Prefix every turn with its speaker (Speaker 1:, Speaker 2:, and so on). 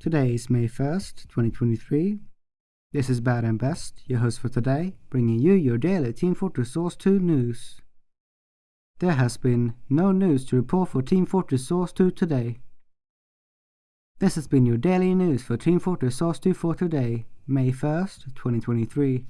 Speaker 1: Today is May 1st, 2023. This is Bad and Best, your host for today, bringing you your daily Team Fortress Source 2 news. There has been no news to report for Team Fortress Source 2 today. This has been your daily news for Team Fortress Source 2 for today, May 1st, 2023.